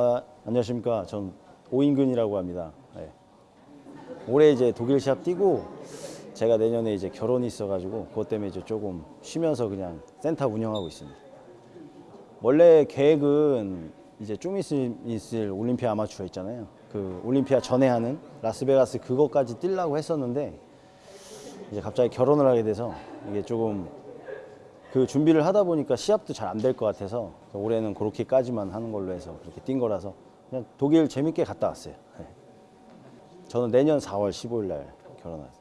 아, 안녕하십니까. 전 오인근이라고 합니다. 네. 올해 이제 독일 시합 뛰고 제가 내년에 이제 결혼이 있어가지고 그것 때문에 이제 조금 쉬면서 그냥 센터 운영하고 있습니다. 원래 계획은 이제 좀 있을, 올림피아 아마추어 있잖아요. 그 올림피아 전에 하는 라스베가스 그거까지 뛰려고 했었는데 이제 갑자기 결혼을 하게 돼서 이게 조금 그 준비를 하다 보니까 시합도 잘 안 될 것 같아서 올해는 그렇게까지만 하는 걸로 해서 그렇게 뛴 거라서 그냥 독일 재밌게 갔다 왔어요. 네. 저는 내년 4월 15일 날 결혼했어요.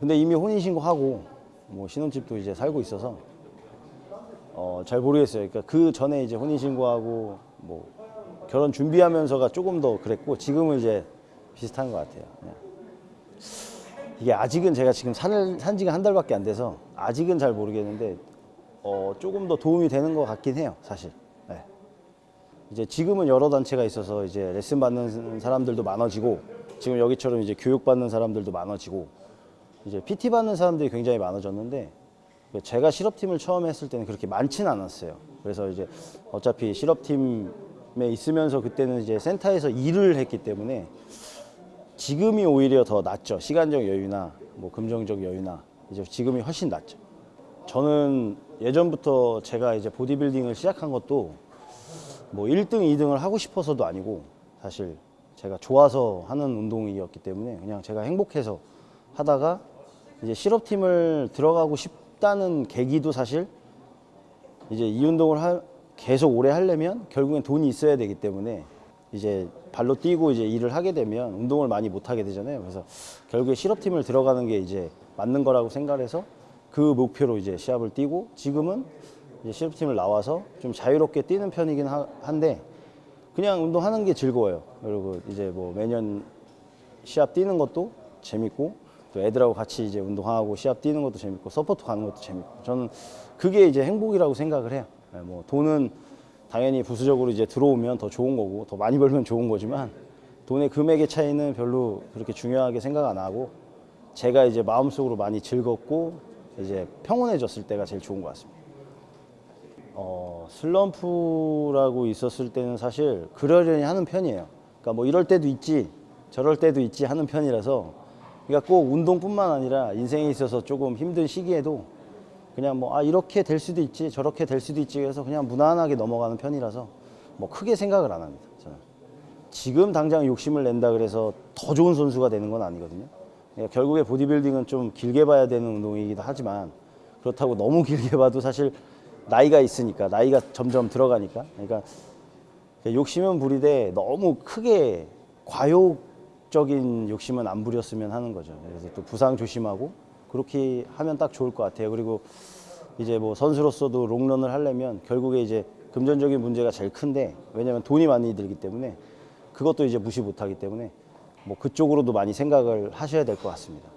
근데 이미 혼인신고하고 뭐 신혼집도 이제 살고 있어서 어, 잘 모르겠어요. 그러니까 그 전에 이제 혼인신고하고 뭐 결혼 준비하면서가 조금 더 그랬고 지금은 이제 비슷한 것 같아요. 그냥. 이게 아직은 제가 지금 산, 산 지가 한 달밖에 안 돼서 아직은 잘 모르겠는데 어, 조금 더 도움이 되는 것 같긴 해요, 사실. 네. 이제 지금은 여러 단체가 있어서 이제 레슨 받는 사람들도 많아지고 지금 여기처럼 이제 교육 받는 사람들도 많아지고 이제 PT 받는 사람들이 굉장히 많아졌는데 제가 실업팀을 처음 했을 때는 그렇게 많지는 않았어요. 그래서 이제 어차피 실업팀에 있으면서 그때는 이제 센터에서 일을 했기 때문에 지금이 오히려 더 낫죠. 시간적 여유나 뭐 금전적 여유나 이제 지금이 훨씬 낫죠. 저는 예전부터 제가 이제 보디빌딩을 시작한 것도 뭐 1등, 2등을 하고 싶어서도 아니고 사실 제가 좋아서 하는 운동이었기 때문에 그냥 제가 행복해서 하다가 이제 실업팀을 들어가고 싶다는 계기도 사실 이제 이 운동을 하- 계속 오래 하려면 결국엔 돈이 있어야 되기 때문에 이제 발로 뛰고 이제 일을 하게 되면 운동을 많이 못 하게 되잖아요. 그래서 결국에 실업팀을 들어가는 게 이제 맞는 거라고 생각해서 그 목표로 이제 시합을 뛰고 지금은 이제 실업팀을 나와서 좀 자유롭게 뛰는 편이긴 하- 한데 그냥 운동하는 게 즐거워요. 그리고 이제 뭐 매년 시합 뛰는 것도 재밌고 또 애들하고 같이 이제 운동하고 시합 뛰는 것도 재밌고 support 가는 것도 재밌고 저는 그게 이제 행복이라고 생각을 해요. 네, 뭐 돈은 당연히 부수적으로 이제 들어오면 더 좋은 거고 더 많이 벌면 좋은 거지만 돈의 금액의 차이는 별로 그렇게 중요하게 생각 안 하고 제가 이제 마음속으로 많이 즐겁고 이제 평온해졌을 때가 제일 좋은 것 같습니다. 어, 슬럼프라고 있었을 때는 사실 그러려니 하는 편이에요. 그러니까 뭐 이럴 때도 있지, 저럴 때도 있지 하는 편이라서 그러니까 꼭 운동뿐만 아니라 인생에 있어서 조금 힘든 시기에도 그냥 뭐 아 이렇게 될 수도 있지, 저렇게 될 수도 있지 해서 그냥 무난하게 넘어가는 편이라서 뭐 크게 생각을 안 합니다. 저는. 지금 당장 욕심을 낸다 그래서 더 좋은 선수가 되는 건 아니거든요. 그러니까 결국에 보디빌딩은 좀 길게 봐야 되는 운동이기도 하지만 그렇다고 너무 길게 봐도 사실 나이가 있으니까 나이가 점점 들어가니까 그러니까 욕심은 부리되 너무 크게 과욕적인 욕심은 안 부렸으면 하는 거죠. 그래서 또 부상 조심하고 그렇게 하면 딱 좋을 것 같아요. 그리고 이제 뭐 선수로서도 롱런을 하려면 결국에 이제 금전적인 문제가 제일 큰데 왜냐하면 돈이 많이 들기 때문에 그것도 이제 무시 못하기 때문에 뭐 그쪽으로도 많이 생각을 하셔야 될 것 같습니다.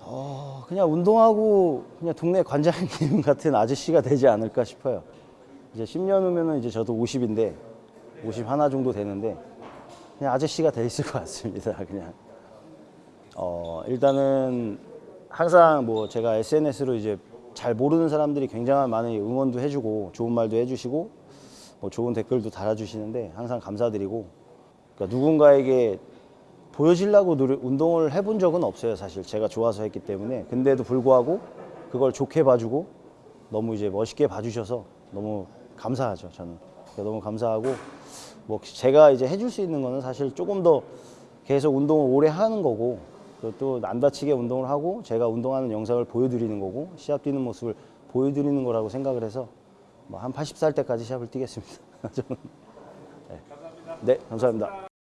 어, 그냥 운동하고 그냥 동네 관장님 같은 아저씨가 되지 않을까 싶어요. 이제 10년 후면은 이제 저도 50인데 50 하나 정도 되는데 그냥 아저씨가 돼 있을 것 같습니다. 그냥 어, 일단은 항상 뭐 제가 SNS로 이제 잘 모르는 사람들이 굉장한 많은 응원도 해주고 좋은 말도 해주시고 뭐 좋은 댓글도 달아주시는데 항상 감사드리고 그러니까 누군가에게 보여주려고 노력- 운동을 해본 적은 없어요 사실. 제가 좋아서 했기 때문에. 근데도 불구하고 그걸 좋게 봐주고 너무 이제 멋있게 봐주셔서 너무 감사하죠 저는. 그러니까 너무 감사하고 뭐 제가 이제 해줄 수 있는 거는 사실 조금 더 계속 운동을 오래 하는 거고 또안 다치게 운동을 하고 제가 운동하는 영상을 보여드리는 거고 시합 뛰는 모습을 보여드리는 거라고 생각을 해서 뭐 한 80살 때까지 시합을 뛰겠습니다. 네, 네 감사합니다.